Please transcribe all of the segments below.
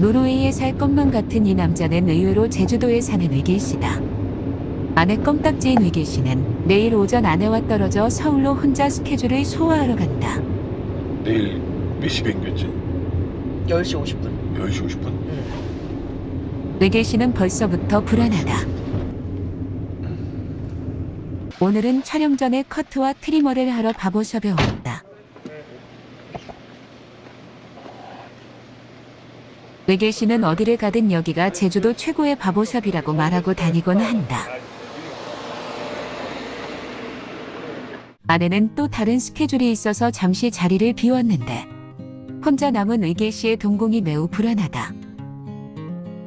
노르웨이에 살 것만 같은 이 남자는 의외로 제주도에 사는 의길 씨다. 아내 껌딱지인 의길 씨는 내일 오전 아내와 떨어져 서울로 혼자 스케줄을 소화하러 간다. 내일 몇 시 비행기였지? 10시 50분. 10시 50분? 응. 의길 씨는 벌써부터 불안하다. 오늘은 촬영 전에 커트와 트리머를 하러 바보샵에 왔다. 외길 씨는 어디를 가든 여기가 제주도 최고의 바보샵이라고 말하고 다니곤 한다. 아내는 또 다른 스케줄이 있어서 잠시 자리를 비웠는데 혼자 남은 의길 씨의 동공이 매우 불안하다.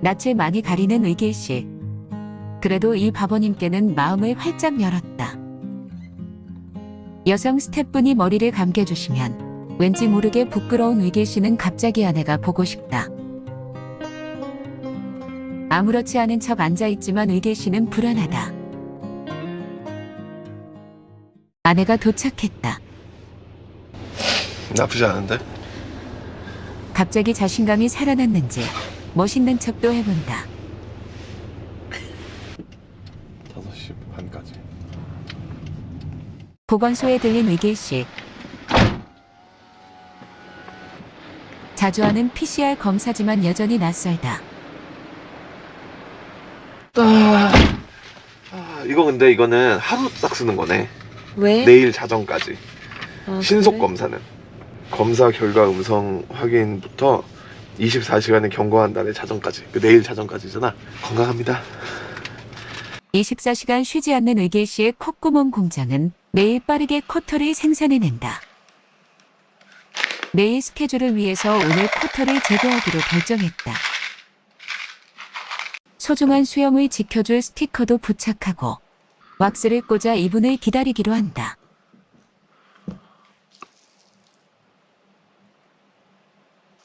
낯을 많이 가리는 의길 씨. 그래도 이 바보님께는 마음을 활짝 열었다. 여성 스태프분이 머리를 감겨주시면 왠지 모르게 부끄러운 의길 씨는 갑자기 아내가 보고 싶다. 아무렇지 않은 척 앉아있지만 의길 씨는 불안하다. 아내가 도착했다. 나쁘지 않은데? 갑자기 자신감이 살아났는지 멋있는 척도 해본다. 5시 반까지 보건소에 들린 의길 씨. 자주 하는 PCR 검사지만 여전히 낯설다. 이거 근데 이거는 하루 딱 쓰는 거네 왜? 내일 자정까지 아, 신속 그래? 검사는 검사 결과 음성 확인부터 24시간의 경과한 날의 자정까지 그 내일 자정까지잖아 건강합니다 24시간 쉬지 않는 의길 씨의 콧구멍 공장은 매일 빠르게 코터를 생산해낸다. 내일 스케줄을 위해서 오늘 코터를 제거하기로 결정했다. 소중한 수염을 지켜줄 스티커도 부착하고 왁스를 꽂아 이분을 기다리기로 한다.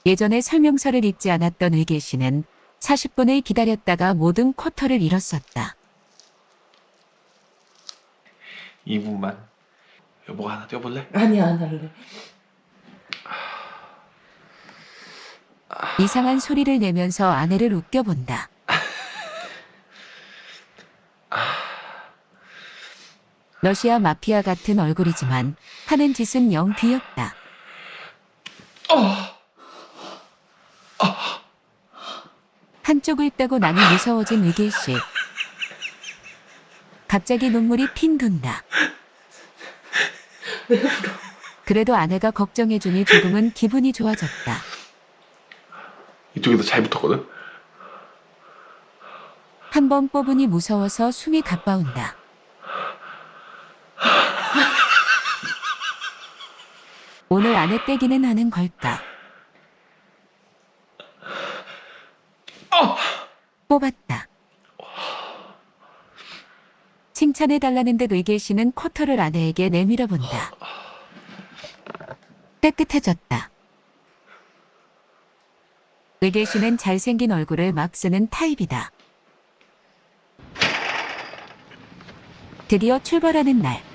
예전에 설명서를 읽지 않았던 의길 씨는 40분을 기다렸다가 모든 쿼터를 잃었었다. 2분만 여보가 하나 떼어볼래? 아니야, 안 할래. 이상한 소리를 내면서 아내를 웃겨본다. 러시아 마피아 같은 얼굴이지만 하는 짓은 영 귀엽다. 한쪽을 빼고 나니 무서워진 의길 씨. 갑자기 눈물이 핑 돈다. 그래도 아내가 걱정해주니 조금은 기분이 좋아졌다. 이쪽에도 잘 붙었거든? 한 번 뽑으니 무서워서 숨이 가빠온다. 오늘 안에 떼기는 하는 걸까? 뽑았다. 칭찬해달라는 듯 의길 씨는 코터를 아내에게 내밀어 본다. 깨끗해졌다. 의길 씨는 잘생긴 얼굴을 막 쓰는 타입이다. 드디어 출발하는 날.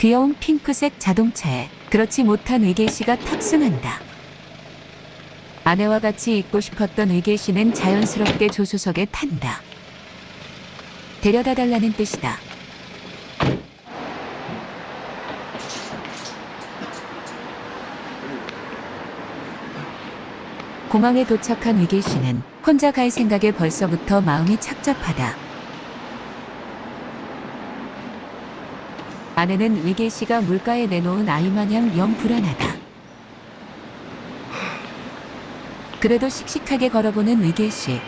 귀여운 핑크색 자동차에 그렇지 못한 의길 씨가 탑승한다. 아내와 같이 있고 싶었던 의길 씨는 자연스럽게 조수석에 탄다. 데려다 달라는 뜻이다. 공항에 도착한 의길 씨는 혼자 갈 생각에 벌써부터 마음이 착잡하다. 아내는 의길 씨가 물가에 내놓은 아이 마냥 영 불안하다. 그래도 씩씩하게 걸어보는 의길 씨.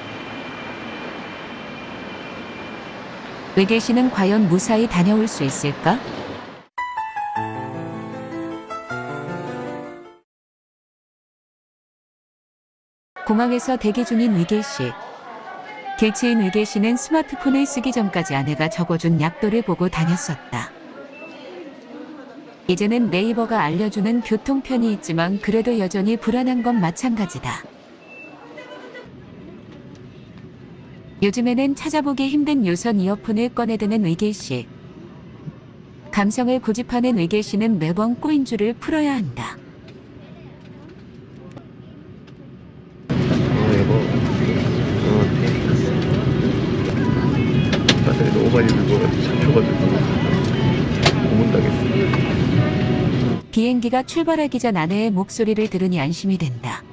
의길 씨는 과연 무사히 다녀올 수 있을까? 공항에서 대기 중인 의길 씨. 길치인 의길 씨는 스마트폰을 쓰기 전까지 아내가 적어준 약도를 보고 다녔었다. 이제는 네이버가 알려주는 교통편이 있지만 그래도 여전히 불안한 건 마찬가지다. 요즘에는 찾아보기 힘든 유선 이어폰을 꺼내드는 의길 씨. 감성을 고집하는 의길 씨는 매번 꼬인 줄을 풀어야 한다. 많이 늙어가지고 잡혀가지고 고문당했어. 비행기가 출발하기 전 아내의 목소리를 들으니 안심이 된다.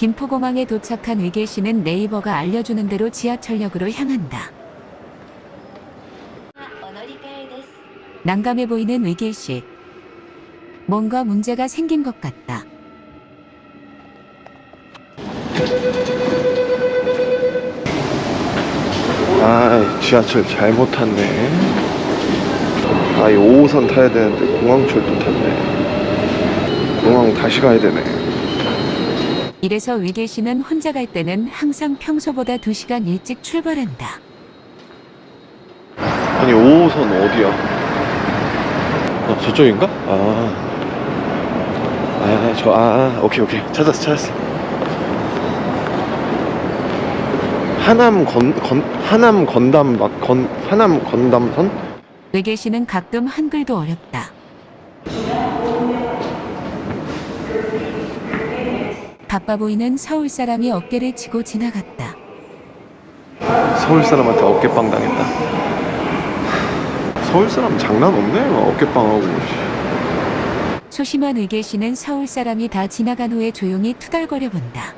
김포공항에 도착한 의계 씨는 네이버가 알려주는 대로 지하철역으로 향한다. 난감해 보이는 의길 씨. 뭔가 문제가 생긴 것 같다. 아, 지하철 잘못 탔네. 아, 이 5호선 타야 되는데 공항철도 탔네. 공항 다시 가야 되네. 이래서 의길 씨는 혼자 갈 때는 항상 평소보다 2시간 일찍 출발한다. 아니 5호선 어디야? 어, 저쪽인가? 아, 아, 저, 아, 아, 오케이, 오케이. 찾았어, 찾았어. 하남 건, 건, 하남 건담, 막, 건, 하남 건담선? 의길 씨는 가끔 한글도 어렵다. 바빠 보이는 서울 사람이 어깨를 치고 지나갔다. 서울 사람한테 어깨빵 당했다. 서울 사람 장난 없네. 막 어깨빵하고. 소심한 의길 씨는 서울 사람이 다 지나간 후에 조용히 투덜거려 본다.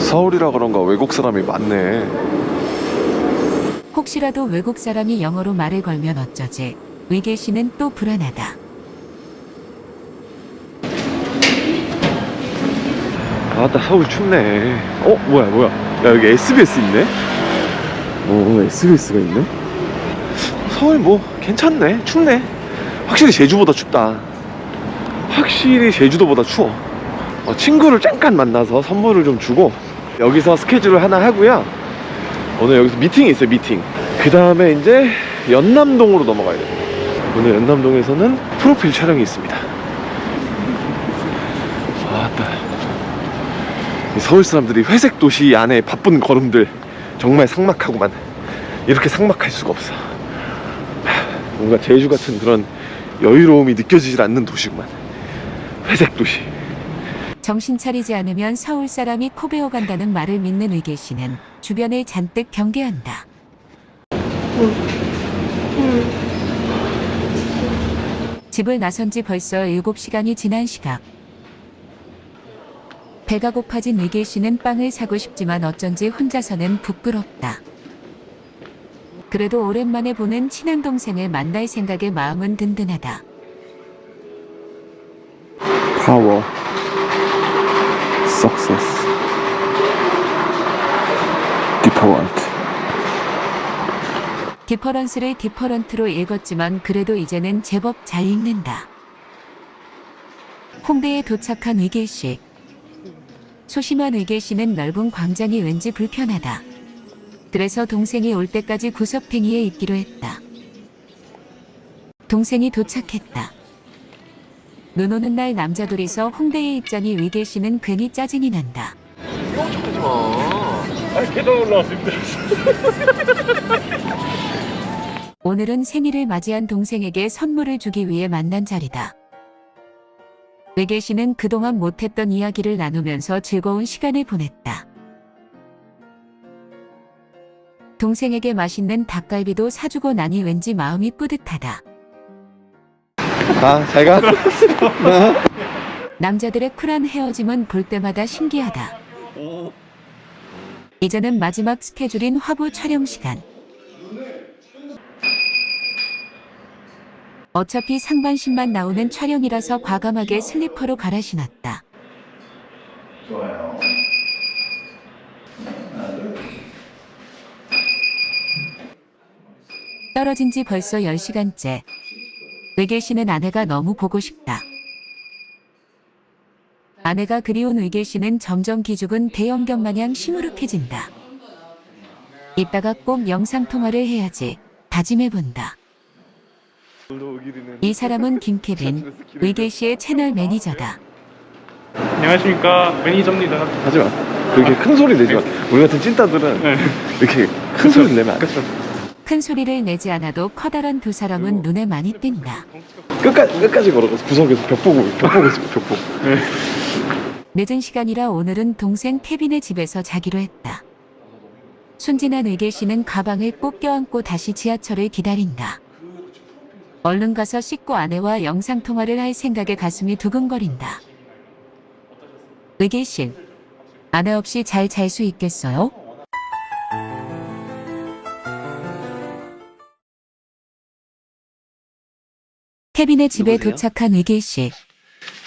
서울이라 그런가 외국 사람이 많네. 혹시라도 외국 사람이 영어로 말을 걸면 어쩌지? 의길 씨는 또 불안하다. 아따 서울 춥네. 어 뭐야 뭐야? 야 여기 SBS 있네. 어 SBS가 있네. 서울 뭐 괜찮네. 춥네. 확실히 제주보다 춥다. 확실히 제주도보다 추워. 어, 친구를 잠깐 만나서 선물을 좀 주고 여기서 스케줄을 하나 하고요. 오늘 여기서 미팅이 있어요 미팅. 그 다음에 이제 연남동으로 넘어가야 됩니다. 오늘 연남동에서는 프로필 촬영이 있습니다. 아따. 이 서울 사람들이 회색 도시 안에 바쁜 걸음들 정말 삭막하구만 이렇게 삭막할 수가 없어 하, 뭔가 제주 같은 그런 여유로움이 느껴지질 않는 도시구만 회색 도시 정신 차리지 않으면 서울 사람이 코 베어 간다는 말을 믿는 의길 씨는 주변을 잔뜩 경계한다. 집을 나선 지 벌써 7시간이 지난 시각. 배가 고파진 의길 씨는 빵을 사고 싶지만 어쩐지 혼자서는 부끄럽다. 그래도 오랜만에 보는 친한 동생을 만날 생각에 마음은 든든하다. power success different difference를 different로 읽었지만 그래도 이제는 제법 잘 읽는다. 홍대에 도착한 의길 씨. 소심한 의길 씨는 넓은 광장이 왠지 불편하다. 그래서 동생이 올 때까지 구석탱이에 있기로 했다. 동생이 도착했다. 눈 오는 날 남자 둘이서 홍대에 있자니 의길 씨는 괜히 짜증이 난다. 아니 계단 올라왔습니다 오늘은 생일을 맞이한 동생에게 선물을 주기 위해 만난 자리다. 외계 씨는 그동안 못했던 이야기를 나누면서 즐거운 시간을 보냈다. 동생에게 맛있는 닭갈비도 사주고 나니 왠지 마음이 뿌듯하다. 가 잘가 남자들의 쿨한 헤어짐은 볼 때마다 신기하다. 이제는 마지막 스케줄인 화보 촬영 시간. 어차피 상반신만 나오는 촬영이라서 과감하게 슬리퍼로 갈아 신었다. 떨어진 지 벌써 10시간째. 외계 씨는 아내가 너무 보고 싶다. 아내가 그리운 의길 씨는 점점 기죽은 대형견 마냥 시무룩해진다. 이따가 꼭 영상통화를 해야지 다짐해본다. 이 사람은 김케빈, 의계 씨의 채널 매니저다. 안녕하십니까 매니저입니다. 하지마 그렇게 큰 소리 내지 마 우리 같은 찐따들은 네. 이렇게 큰 소리 내면 안 돼 큰 소리를 내지 않아도 커다란 두 사람은 눈에 많이 띈다. 끝까지 끝까지 걸어가서 구석에서 벽 보고 벽 보고 있어 벽 보고 늦은 시간이라 오늘은 동생 케빈의 집에서 자기로 했다. 순진한 의계 씨는 가방을 꼭 껴안고 다시 지하철을 기다린다. 얼른 가서 씻고 아내와 영상통화를 할 생각에 가슴이 두근거린다. 의계 씨, 아내 없이 잘 잘 수 있겠어요? 케빈의 집에 누구세요? 도착한 의길 씨.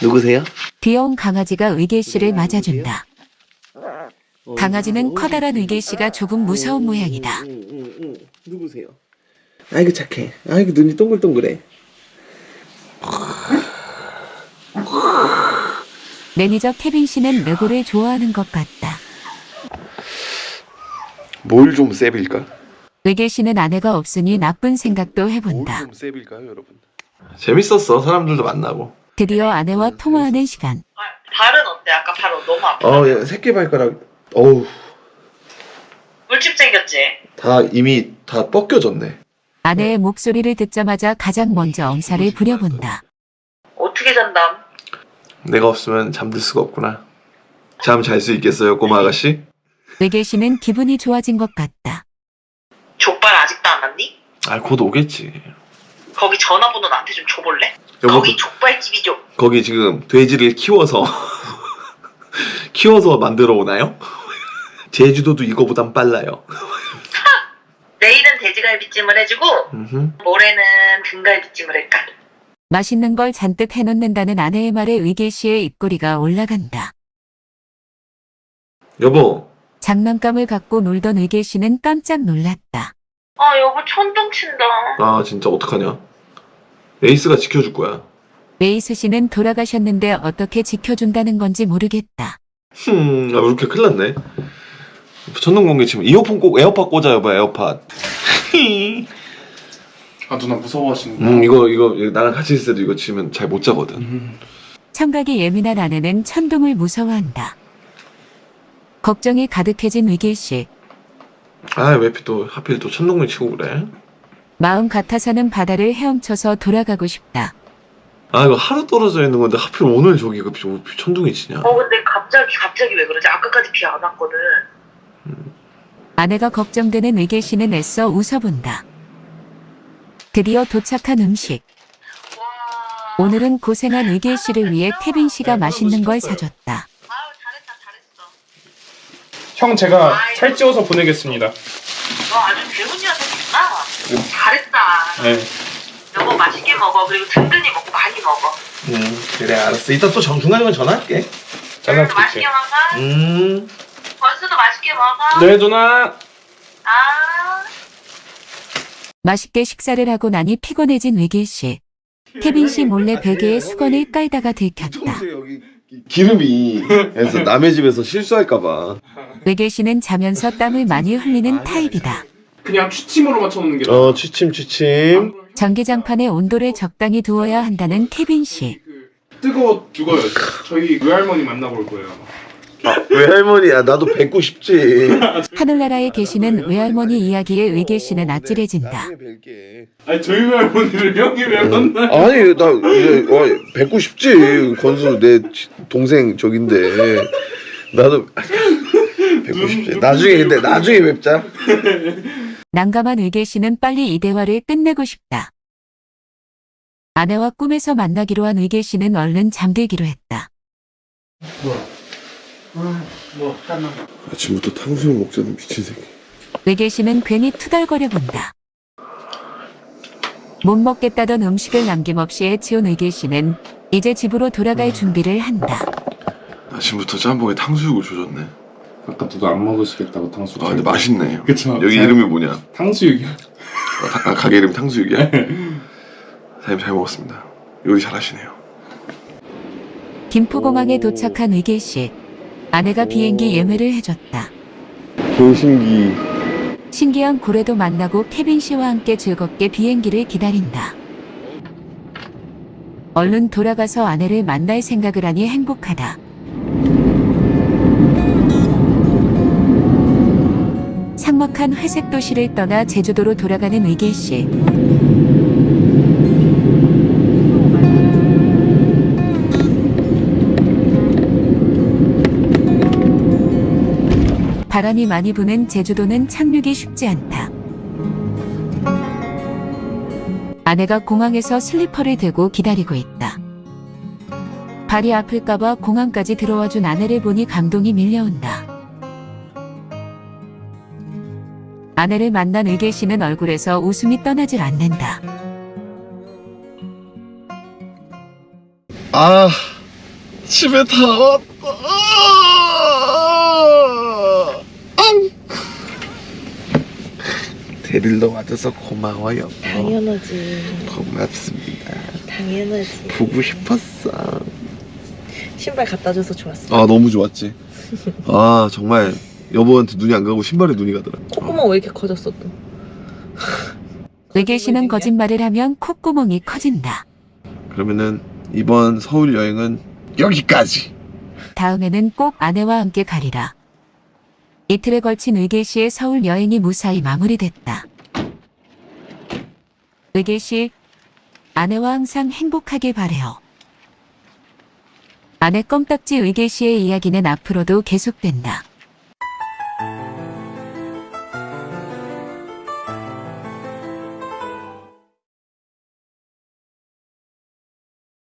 누구세요? 귀여운 강아지가 의길 씨를 맞아준다. 강아지는 커다란 의길 씨가 조금 무서운 모양이다. 누구세요? 아이고 착해 아이고 눈이 동글동글해 매니저 케빈 씨는 레고를 좋아하는 것 같다. 뭘 좀 세빌까? 의계 씨는 아내가 없으니 나쁜 생각도 해본다. 좀 세빌까요 여러분? 재밌었어 사람들도 만나고 드디어 아내와 통화하는 시간. 아, 발은 어때? 아까 발 너무 아파. 어 예, 새끼 발가락 어우 물집 생겼지? 다 이미 다 벗겨졌네 아내의 목소리를 듣자마자 가장 먼저 엄살을 부려본다. 어떻게 잔담? 내가 없으면 잠들 수가 없구나 잠 잘 수 있겠어요 꼬마 아가씨? 의계 씨는 기분이 좋아진 것 같다. 족발 아직도 안 왔니? 아 곧 오겠지 거기 전화번호 나한테 좀 줘볼래? 여보 거기 족발집이죠. 거기 지금 돼지를 키워서 키워서 만들어 오나요? 제주도도 이거보단 빨라요 내일은 돼지갈비찜을 해주고 음흠. 모레는 등갈비찜을 할까? 맛있는 걸 잔뜩 해놓는다는 아내의 말에 의계 씨의 입꼬리가 올라간다. 여보 장난감을 갖고 놀던 의길 씨는 깜짝 놀랐다. 아 여보 천둥 친다. 아 진짜 어떡하냐 에이스가 지켜줄 거야 에이스 씨는 돌아가셨는데 어떻게 지켜준다는 건지 모르겠다. 흠, 아, 이렇게 큰일 났네. 천둥 번개 치면 이어폰 꼭 에어팟 꽂아 여봐 에어팟. 아 누나 무서워하시는 음 이거 이거 나랑 같이 있을 때도 이거 치면 잘 못 자거든. 음. 청각이 예민한 아내는 천둥을 무서워한다. 걱정이 가득해진 의길 씨. 아왜 또 하필 또 천둥을 치고 그래? 마음 같아서는 바다를 헤엄쳐서 돌아가고 싶다. 아 이거 하루 떨어져 있는 건데 하필 오늘 저기 그 비- 천둥이 치냐? 어 근데 갑자기 갑자기 왜 그러지? 아까까지 비 안 왔거든. 아내가 걱정되는 의길 씨는 애써 웃어본다. 드디어 도착한 음식. 와. 오늘은 고생한 의길 씨를 위해 케빈 씨가 맛있는 걸 사줬다. 형 제가 살찌워서 보내겠습니다. 너 아주 배운 녀석이구나. 잘했다. 네. 여보 맛있게 먹어. 그리고 든든히 먹고 많이 먹어. 음 그래 알았어. 이따 또 정- 중간에 전화할게. 그래도 맛있게 잘라드릴게요. 먹어. 음. 건수도 맛있게 먹어. 네 누나. 아. 맛있게 식사를 하고 나니 피곤해진 의길 씨. 케빈 씨 몰래 베개에 수건을 깔다가 들켰다. 여기 기름이 해서 남의 집에서 실수할까봐. 의길 씨는 자면서 땀을 많이 흘리는 타입이다. 그냥 취침으로 맞춰놓는 게. 어 취침 취침. 전기장판에 온도를 적당히 두어야 한다는 케빈 씨. 그 뜨거워 죽어요. 저희 외할머니 만나볼 거예요. 아, 외할머니야 나도 뵙고 싶지. 하늘나라에 계시는 외할머니 이야기에 의길 씨는 아찔해진다. 나중에 뵐게. 아니 저희 외할머니를 형이 왜 만나? 아니 나 이제 어, 뵙고 싶지 건수 내 지- 동생 저긴데 나도 뵙고 싶지 나중에 근데 나중에 뵙자 난감한 의길 씨는 빨리 이 대화를 끝내고 싶다. 아내와 꿈에서 만나기로 한 의길 씨는 얼른 잠들기로 했다. 아침부터 탕수육 먹자는 미친 새끼 씨는 괜히 투덜거려 본다. 못 먹겠다던 음식을 남김없이 해치운 의길 씨는 이제 집으로 돌아갈 준비를 한다. 아침부터 짬뽕에 탕수육을 조졌네 아까 누가 안 먹으시겠다고 탕수육. 아 근데 맛있네 그쵸. 여기 잘- 이름이 뭐냐 탕수육이요. 아, 다- 아, 가게 이름 탕수육이야 사장님 잘 먹었습니다 요리 잘하시네요 김포공항에 도착한 의길 씨. 아내가 비행기 예매를 해줬다. 도신기 신기한 고래도 만나고 케빈 씨와 함께 즐겁게 비행기를 기다린다. 얼른 돌아가서 아내를 만날 생각을 하니 행복하다. 삭막한 회색 도시를 떠나 제주도로 돌아가는 의길 씨. 바람이 많이 부는 제주도는 착륙이 쉽지 않다. 아내가 공항에서 슬리퍼를 들고 기다리고 있다. 발이 아플까봐 공항까지 들어와 준 아내를 보니 감동이 밀려온다. 아내를 만난 의길 씨는 얼굴에서 웃음이 떠나질 않는다. 아 집에 다 왔다 아! 앙! 데리러 와줘서 고마워요 당연하지. 고맙습니다 당연하지. 보고 싶었어 신발 갖다 줘서 좋았어. 아 너무 좋았지 아 정말 여보한테 눈이 안 가고 신발에 눈이 가더라 콧구멍 왜 이렇게 커졌어 또? 씨는 거짓말을 하면 콧구멍이 커진다. 그러면은 이번 서울 여행은 여기까지 다음에는 꼭 아내와 함께 가리라. 이틀에 걸친 의길 씨의 서울 여행이 무사히 마무리됐다. 씨, 아내와 항상 행복하길 바래요. 아내 껌딱지 의길 씨의 이야기는 앞으로도 계속된다.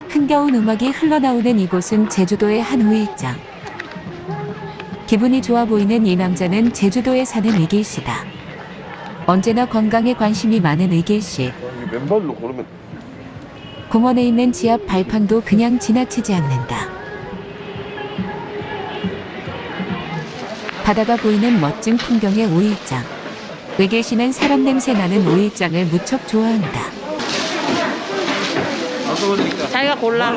흥겨운 음악이 흘러나오는 이곳은 제주도의 한 우일장. 기분이 좋아 보이는 이 남자는 제주도에 사는 의길 씨다. 언제나 건강에 관심이 많은 의길 씨. 맨발로 걸으면 공원에 있는 지압 발판도 그냥 지나치지 않는다. 바다가 보이는 멋진 풍경의 오일장. 의길 씨는 사람 냄새 나는 오일장을 무척 좋아한다. 자기가 골라.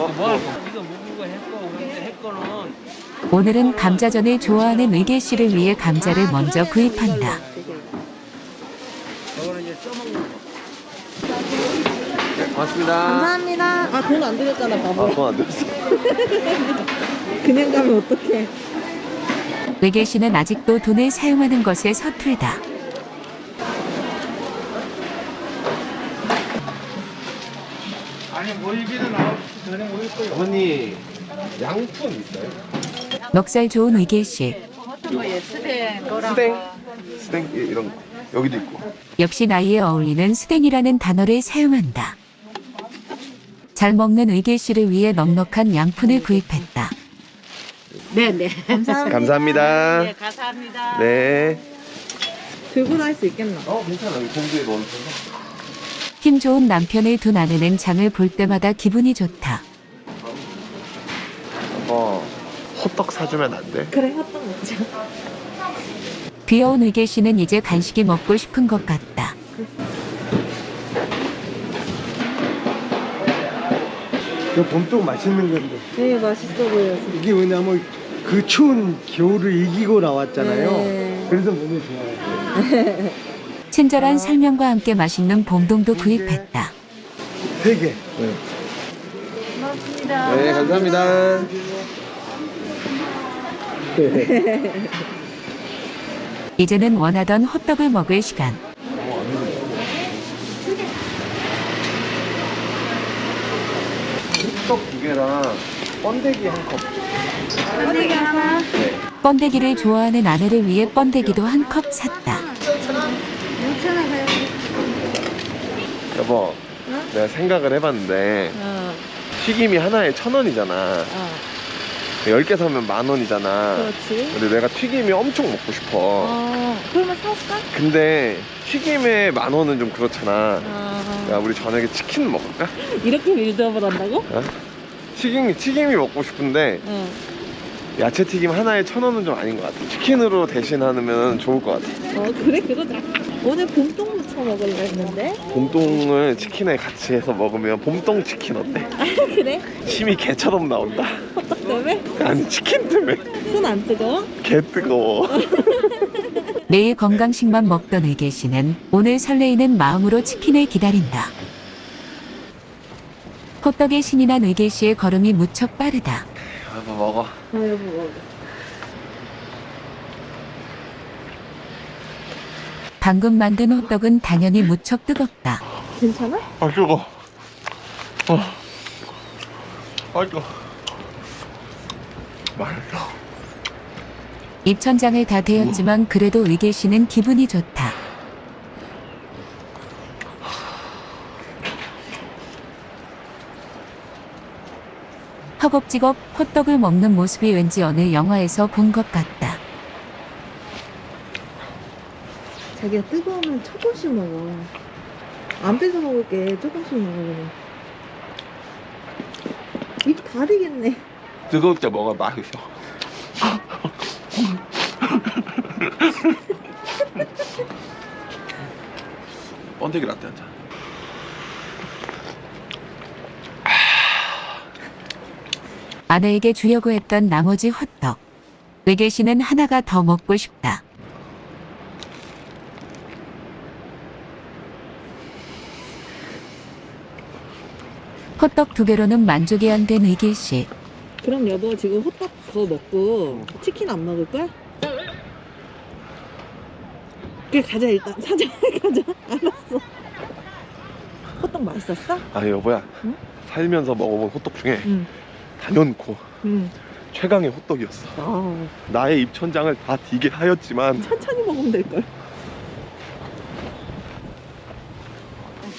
오늘은 감자전을 좋아하는 의길 씨를 위해 감자를 먼저 구입한다. 고맙습니다 감사합니다. 아 돈안 들였잖아 바보. 아 돈안 들었어 그냥 가면 어떡해. 의길 씨는 아직도 돈을 사용하는 것에 서툴다. 어머니 양푼 있어요? 넉살 좋은 의길 씨. 스댕 스댕 예, 이런 거 여기도 있고 역시 나이에 어울리는 스댕이라는 단어를 사용한다. 잘 먹는 의길 씨를 위해 넉넉한 양푼을 구입했다. 네 네. 감사합니다. 감사합니다 네, 감사합니다. 네 들고 다닐 수 있겠나? 어 괜찮아 여기 공주에 넣어주셔서 힘 좋은 남편을 둔 아내는 장을 볼 때마다 기분이 좋다. 어 호떡 사주면 안 돼? 그래 핫떡 먹자. 귀여운 의길 씨는 이제 간식이 먹고 싶은 것 같다. 이거 봄동 맛있는 건데 되게 맛있어 보여서. 이게 왜냐면 그 추운 겨울을 이기고 나왔잖아요. 네. 그래서 몸에 좋아요. 친절한 설명과 함께 맛있는 봄동도 구입했다. 세 개. 네 감사합니다 이제는 원하던 호떡을 먹을 시간. 호떡 두 개랑 번데기 한 컵. 번데기를 좋아하는 아내를 위해 번데기도 한 컵 샀다. 여보 내가 생각을 해봤는데 어, 튀김이 하나에 천 원이잖아. 어, 10개 사면 만 원이잖아 그렇지. 근데 내가 튀김이 엄청 먹고 싶어 어, 그러면 사올까? 근데 튀김에 만 원은 좀 그렇잖아 어, 야 우리 저녁에 치킨 먹을까? 이렇게 빌드업을 한다고? 튀김이 튀김이 먹고 싶은데 어. 야채 튀김 하나에 천 원은 좀 아닌 것 같아 치킨으로 대신하면 좋을 것 같아 어, 그래 그러자. 오늘 봄동 무쳐 먹으려 했는데. 봄동을 치킨에 같이 해서 먹으면 봄동 치킨 어때? 그래? 침이 개처럼 나온다 호떡 때문에? 아니 치킨 때문에 손 안 뜨거워? 개 뜨거워 매일 건강식만 먹던 의길 씨는 오늘 설레이는 마음으로 치킨을 기다린다. 호떡에 신이 난 의길 씨의 걸음이 무척 빠르다. 한번 먹어 아 여보 먹어. 방금 만든 호떡은 당연히 무척 뜨겁다. 괜찮아? 아 뜨거 어. 아 뜨거 맛있어 입천장을 다 대었지만 그래도 의길 씨는 기분이 좋다. 허겁지겁 호떡을 먹는 모습이 왠지 어느 영화에서 본 것 같다. 자기가 뜨거우면 조금씩 먹어. 안 뺏어 먹을게. 조금씩 먹어. 그냥. 입 다리겠네. 뜨거울 때 먹어 맛있어 번데기 라떼 한잔 아내에게 주려고 했던 나머지 호떡. 씨는 하나가 더 먹고 싶다. 호떡 두 개로는 만족이 안 된 의길 씨. 그럼 여보 지금 호떡 더 먹고 치킨 안 먹을 거야? 그래 가자 일단 사자 가자 알았어 호떡 맛있었어? 아 여보야 응? 살면서 먹어본 호떡 중에 응. 단연코 응. 최강의 호떡이었어 아, 나의 입천장을 다 디게 하였지만 천천히 먹으면 될 걸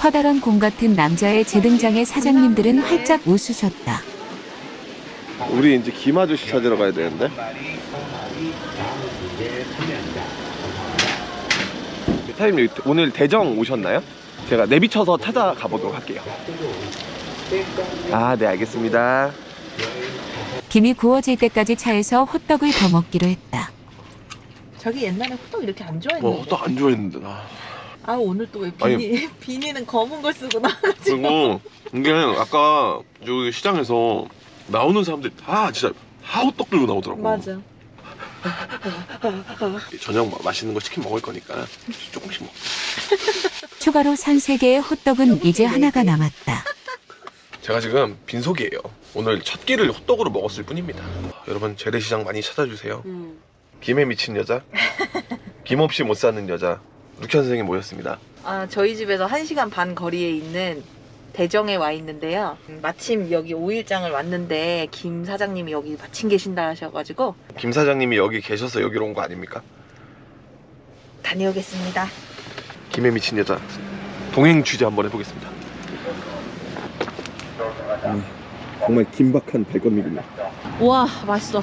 커다란 공 같은 남자의 재등장에 사장님들은 활짝 웃으셨다. 우리 이제 김 아저씨 찾으러 가야 되는데 사장님 오늘 대정 오셨나요? 제가 내비쳐서 찾아가 보도록 할게요 아 네 알겠습니다 김이 구워질 때까지 차에서 호떡을 더 먹기로 했다. 자기 옛날에 호떡 이렇게 안 좋아했는데 뭐 호떡 안 좋아했는데 나 아 오늘 또왜 아니. 비니 비니는 검은 걸 쓰고 나 그리고 이게 아까 저기 시장에서 나오는 사람들이 다 진짜 다 호떡 들고 나오더라고. 맞아. 저녁 마- 맛있는 거 치킨 먹을 거니까 조금씩 먹. 추가로 산 세 개의 호떡은 이제 하나가 남았다. 제가 지금 빈속이에요. 오늘 첫 끼를 호떡으로 먹었을 뿐입니다. 여러분 재래시장 많이 찾아주세요. 김에 미친 여자? 김 없이 못 사는 여자 루키안 선생님 모였습니다. 아 저희 집에서 1시간 반 거리에 있는 대정에 와 있는데요. 음, 마침 여기 5일장을 왔는데 김 사장님이 여기 마침 계신다 하셔가지고 김 사장님이 여기 계셔서 여기로 온 거 아닙니까? 다녀오겠습니다. 김에 미친 여자. 동행 취재 한번 해보겠습니다. 음, 정말 긴박한 발걸음이군요. 우와 맛있어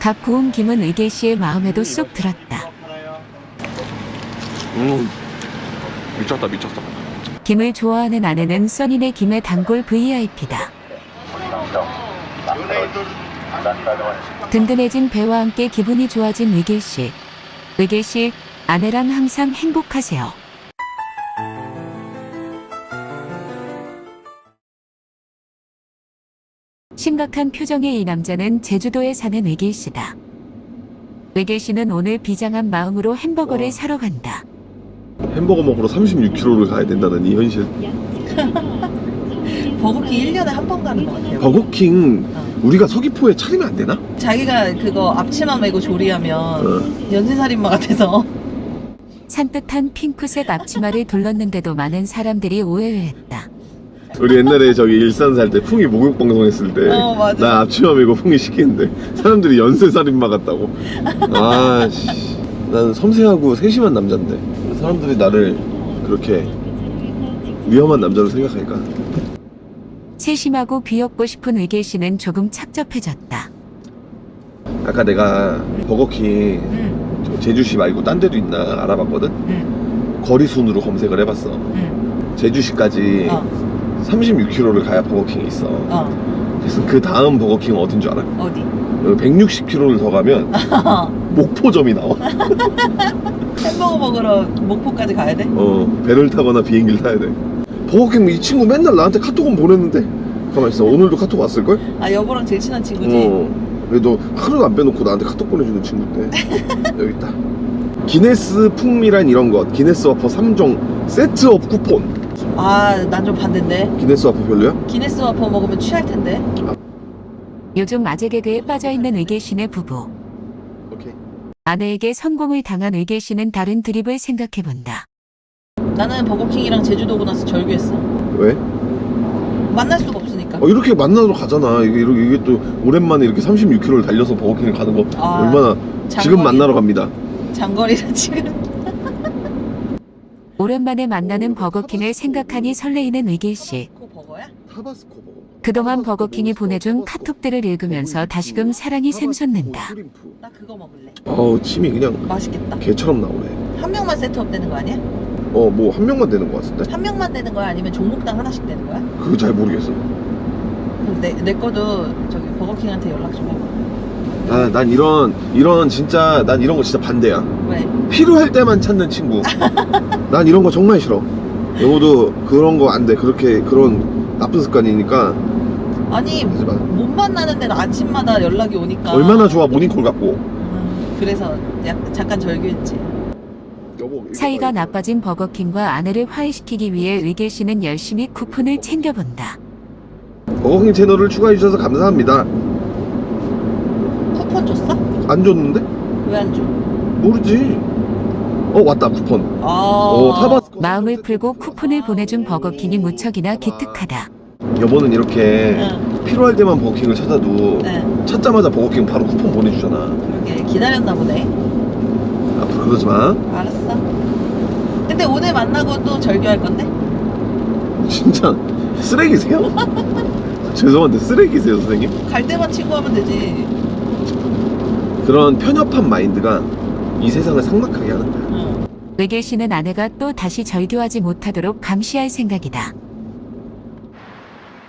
각 구운 김은 의길 씨의 마음에도 쏙 들었다. 음 미쳤다 미쳤어 김을 좋아하는 아내는 써니네 김의 단골 VIP다. 든든해진 배와 함께 기분이 좋아진 의길 씨. 의길 씨, 아내랑 항상 행복하세요. 심각한 표정의 이 남자는 제주도에 사는 의길 씨다. 의길 씨는 오늘 비장한 마음으로 햄버거를 와. 사러 간다. 햄버거 먹으러 36km를 가야 된다는 이 현실 버거킹 1년에 한 번 가는 것 같아요 버거킹 우리가 서귀포에 차리면 안 되나? 자기가 그거 앞치마 메고 조리하면 어. 연쇄살인마 같아서 산뜻한 핑크색 앞치마를 둘렀는데도 많은 사람들이 오해를 했다. 우리 옛날에 저기 일산 살 때 풍이 목욕 방송 했을 때 어, 맞아. 나 앞치마 메고 풍이 시키는데 사람들이 연쇄살인마 같다고. 아씨. 난 섬세하고 세심한 남잔데 사람들이 나를 그렇게 위험한 남자로 생각하니까? 세심하고 귀엽고 싶은 의길 씨는 조금 착잡해졌다. 아까 내가 버거킹 응, 저 제주시 말고 딴 데도 있나 알아봤거든? 응, 거리 순으로 검색을 해봤어. 응. 제주시까지 어, 36km를 가야 버거킹이 있어. 어, 그래서 그 다음 버거킹은 어딘 줄 알아? 어디? 160km를 더 가면 목포점이 나와. 햄버거 먹으러 목포까지 가야 돼? 어 배를 타거나 비행기를 타야 돼. 버거킹 이 친구 맨날 나한테 카톡은 보냈는데. 가만 있어. 오늘도 카톡 왔을걸? 아 여보랑 제일 친한 친구지? 어. 그래도 하루도 안 빼놓고 나한테 카톡 보내주는 친구인데 여기 있다. 기네스 풍미란 이런 것. 기네스 와퍼 3종 set up 쿠폰 아, 난 좀 반대인데. 기네스 와퍼 별로야? 기네스 와퍼 먹으면 취할 텐데. 요즘 아재 개그에 빠져있는 의계 씨네 부부. 오케이. 아내에게 성공을 당한 의계 씨는 다른 드립을 생각해본다. 나는 버거킹이랑 제주도 오고 나서 절규했어. 왜? 만날 수가 없으니까. 어, 이렇게 만나러 가잖아. 이게, 이렇게, 이게 또 오랜만에 이렇게 36km를 달려서 버거킹을 가는 거 아, 얼마나 지금 장거리- 만나러 갑니다. 장거리라 지금. 오랜만에 만나는 버거킹을 생각하니 설레이는 의계 씨. 그거 버거야? 타바스코 버거. 그동안 버거킹이 보내준 카톡들을 읽으면서 다시금 사랑이 샘솟는다. 나 그거 먹을래. 어우 침이 그냥 맛있겠다. 개처럼 나오네. 한 명만 세트업 되는 거 아니야? 어 뭐 한 명만 되는 거 같은데? 한 명만 되는 거야? 아니면 종목당 하나씩 되는 거야? 그거 잘 모르겠어. 그럼 내, 내 거도 저기 버거킹한테 연락 좀 해봐. 아, 난 이런 이런 진짜 난 이런 거 진짜 반대야. 왜? 필요할 때만 찾는 친구. 난 이런 거 정말 싫어. 여보도 그런 거 안 돼. 그렇게 그런 나쁜 습관이니까 아니 하지 마. 못 만나는데 아침마다 연락이 오니까 얼마나 좋아 모닝콜 갖고. 음, 그래서 약, 잠깐 절규했지 여보. 이거 사이가 봐, 이거. 나빠진 버거킹과 아내를 화해시키기 위해 의계 씨는 열심히 쿠폰을 챙겨본다. 버거킹 채널을 추가해 주셔서 감사합니다. 쿠폰 줬어? 안 줬는데? 왜 안 줘? 모르지. 어 왔다 쿠폰. 아어 타바스코. 마음을 풀고 쿠폰을 보내준 버거킹이 무척이나 기특하다. 여보는 이렇게 응, 필요할 때만 버거킹을 찾아도 네, 찾자마자 버거킹 바로 쿠폰 보내주잖아. 그러게 기다렸나 보네 앞으로 그러지 마. 알았어 근데 오늘 만나고 또 절규할 건데? 진짜 쓰레기세요? 죄송한데 쓰레기세요 선생님? 갈 때만 친구하면 되지 그런 편협한 마인드가 이 세상을 삭막하게 하는 거야. 응. 의계 씨는 아내가 또 다시 절교하지 못하도록 감시할 생각이다.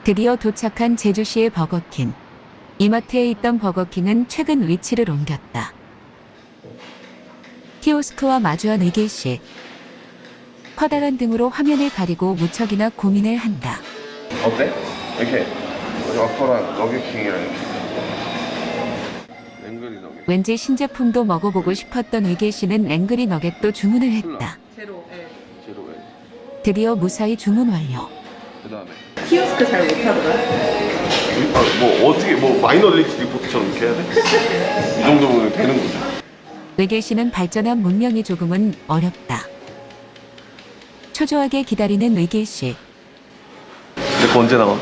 드디어 도착한 제주시의 버거킹. 이마트에 있던 버거킹은 최근 위치를 옮겼다. 키오스크와 마주한 의계 씨. 커다란 등으로 화면을 가리고 무척이나 고민을 한다. 어때? 이렇게 와퍼랑 너겟킹이랑 왠지 신제품도 먹어보고 싶었던 의길 씨는 angry nugget도 주문을 했다. 예. 드디어 무사히 주문 완료. 그 다음에 키오스크 잘 못하더라 아, 뭐 어떻게 뭐 Minority Report처럼 이렇게 해야 돼? 이 정도면 되는 거죠. 의길 씨는 발전한 문명이 조금은 어렵다. 초조하게 기다리는 의길 씨. 내거 언제 나와?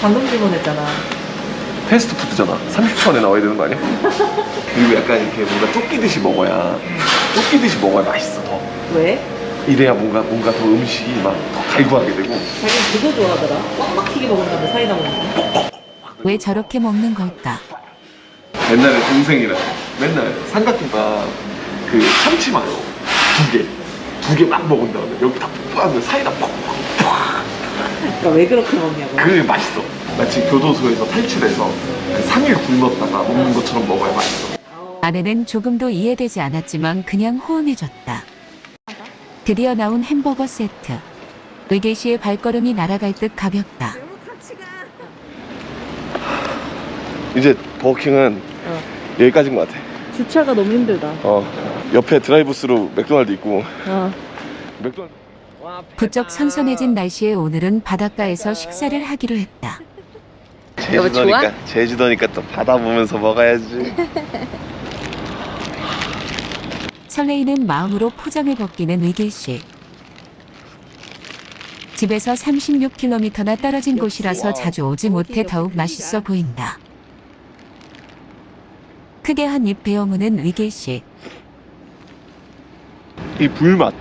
방금 주문했잖아 패스트푸드잖아. 30초 안에 나와야 되는 거 아니야? 그리고 약간 이렇게 뭔가 쫓기듯이 먹어야 쫓기듯이 먹어야 맛있어. 더. 왜? 이래야 뭔가 뭔가 더 음식이 막더 달고하게 되고. 자기는 그거 좋아하더라 꽉 막히게 먹는다며 사이다 먹는 거왜 저렇게 먹는 걸까? 옛날에 동생이랑 맨날 삼각김밥 그 참치마요 두 개. 두 개 막 먹은 다음에 여기 다 푹하면 사이다 푹푹 그러니까 왜 그렇게 먹냐고 그게 맛있어 마치 교도소에서 탈출해서 그 3일 굶었다가 먹는 것처럼 먹어야 맛있어 아내는 조금도 이해되지 않았지만 그냥 호응해줬다. 드디어 나온 햄버거 세트. 의계 씨의 발걸음이 날아갈 듯 가볍다. 이제 버거킹은 어. 여기까지인 것 같아 주차가 너무 힘들다 어 옆에 드라이브스루 맥도날드 있고 어. 맥도날드 부쩍 선선해진 날씨에 오늘은 바닷가에서 식사를 하기로 했다. 좋아? 제주도니까 또 바다 보면서 먹어야지 설레이는 마음으로 포장을 벗기는 의길 씨. 집에서 36km나 떨어진 곳이라서 자주 오지 못해 더욱 맛있어 보인다. 크게 한 입 베어 무는 의길 씨. 이 불맛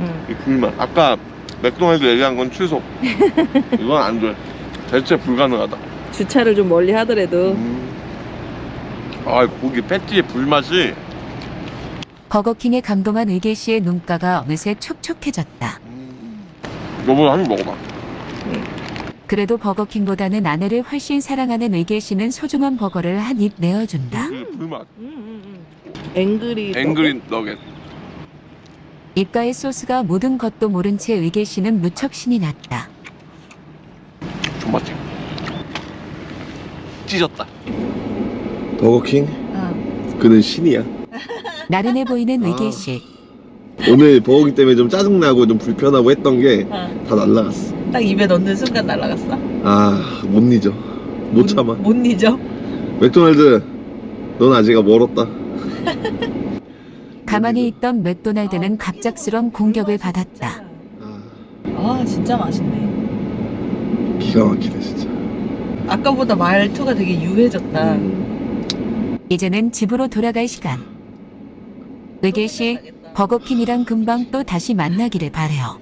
응. 이 불맛 아까 맥도날드 얘기한 건 취소 이건 안돼 대체 불가능하다 주차를 좀 멀리 하더라도. 음. 아 고기 패티의 불맛이. 버거킹에 감동한 의길 씨의 눈가가 어느새 촉촉해졌다. 여보 한입 먹어봐. 그래도 버거킹보다는 아내를 훨씬 사랑하는 의길 씨는 소중한 버거를 한 입 내어준다. 이 불맛. 앵그리 앵그린 너겟. 입가의 소스가 모든 것도 모른 채 의길 씨는 무척 신이 났다. 존맛지 찢었다 버거킹 어. 그는 신이야 나른해 보이는 아. 의길 씨. 오늘 버거기 때문에 좀 짜증나고 좀 불편하고 했던 게다 어, 날라갔어 딱 입에 넣는 순간 날아갔어? 아못 잊어 못 참아 못 잊어? 맥도날드 넌 아직 멀었다 가만히 있던 맥도날드는 갑작스런 공격을 받았다. 아, 아 진짜 맛있네 기가 막히네 진짜 아까보다 말투가 되게 유해졌다 음, 이제는 집으로 돌아갈 시간. 의길 씨, 버거킹이랑 금방 또 다시 만나기를 바래요.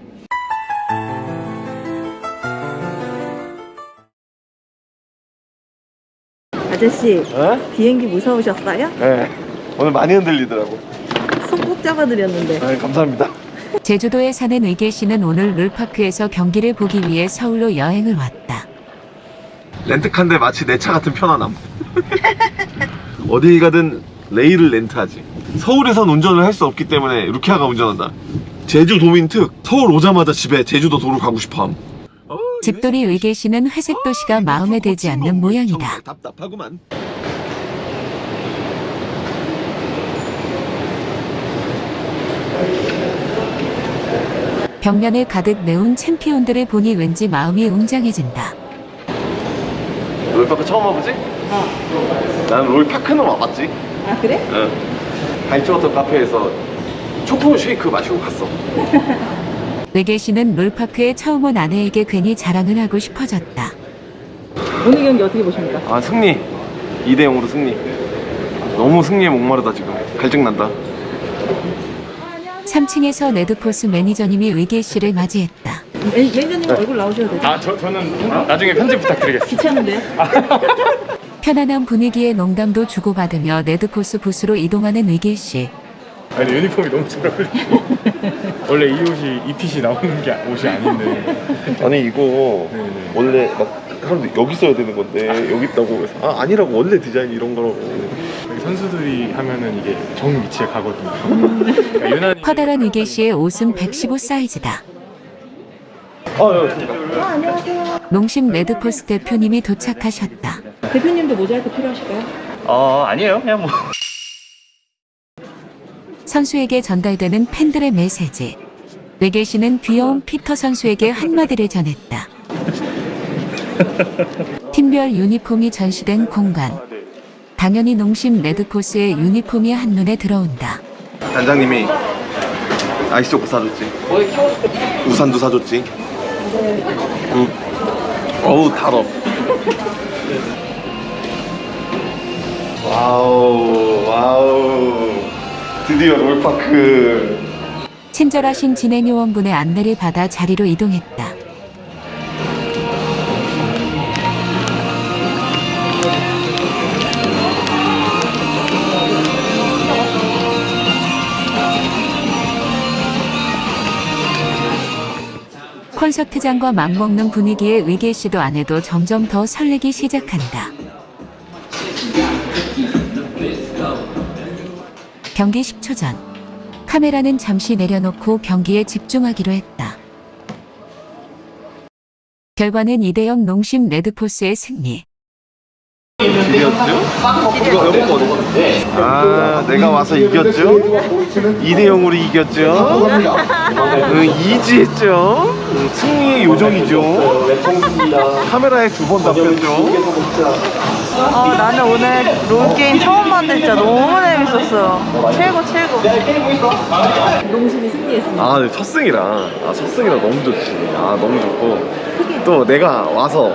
아저씨 어? 비행기 무서우셨어요? 네 오늘 많이 흔들리더라고 손 꼭 잡아드렸는데 네 감사합니다 제주도에 사는 의길 씨는 오늘 롤파크에서 경기를 보기 위해 서울로 여행을 왔다. 렌트카인데 마치 내 차 같은 편안함. 어딜 가든 레일을 렌트하지. 서울에선 운전을 할 수 없기 때문에 루키아가 운전한다. 제주 도민 특 서울 오자마자 집에 제주도 도로 가고 싶어함. 어, 집돌이 의길 씨는 회색 도시가 마음에 들지 않는 모양이다. 답답하구만. 벽면에 가득 메운 챔피언들을 보니 왠지 마음이 웅장해진다. 롤파크 처음 와보지? 어 나는 롤파크는 와봤지 아 그래? 응 빌지워터 카페에서 초코 쉐이크 마시고 갔어 의길 씨는 롤파크에 처음 온 아내에게 괜히 자랑을 하고 싶어졌다. 오늘 경기 어떻게 보십니까? 아 승리 2대 0으로 승리 너무 승리에 목마르다 지금 갈증난다 3층에서 레드포스 매니저님이 의길 씨를 맞이했다. 매니저님 얼굴 나오셔도 되죠? 아 저, 저는 나중에 편집 부탁드리겠습니다 귀찮은데? 편안한 분위기에 농담도 주고받으며 레드포스 부스로 이동하는 의길 씨. 아니 유니폼이 너무 잘 어울리고 원래 이 옷이 이 핏이 나오는 게 옷이 아닌데 아니 이거 네네. 원래 막 사람들 여기 써야 되는 건데 여기 있다고 그래서 아 아니라고 원래 디자인 이런 거라고 선수들이 하면은 이게 정 위치에 가거든요 그러니까 유난히 커다란 의길 씨의 옷은 115 사이즈다. 아 예, 농심 레드포스 대표님이 도착하셨다. 대표님도 모자이크 필요하실까요? 어 아니에요 그냥 뭐 선수에게 전달되는 팬들의 메시지. 씨는 귀여운 피터 선수에게 한마디를 전했다. 팀별 유니폼이 전시된 공간. 당연히 농심 레드포스의 유니폼이 한눈에 들어온다. 단장님이 아이스 초코 사줬지 우산도 사줬지 응. 어우 달어 와우 와우 드디어 롤파크 친절하신 진행 요원분의 안내를 받아 자리로 이동했다. 콘서트장과 맞먹는 분위기에 의길 씨도 아내도 점점 더 설레기 시작한다. 경기 10초 전. 카메라는 잠시 내려놓고 경기에 집중하기로 했다. 결과는 2대0 농심 레드포스의 승리. 이겼죠? 이거 이거 어디? 아 내가 와서 이겼죠? 2대 0으로 이겼죠? 응, 이지했죠? 응, 승리의 요정이죠? 카메라에 두 번 잡혔죠? 어, 나는 오늘 롤게임 처음 봤는데 진짜 너무 재밌었어요 최고 최고 농심이 승리했습니다 아, 네, 첫 승이라. 아, 첫 승이라 너무 좋지. 아, 너무 좋고. 또 내가 와서,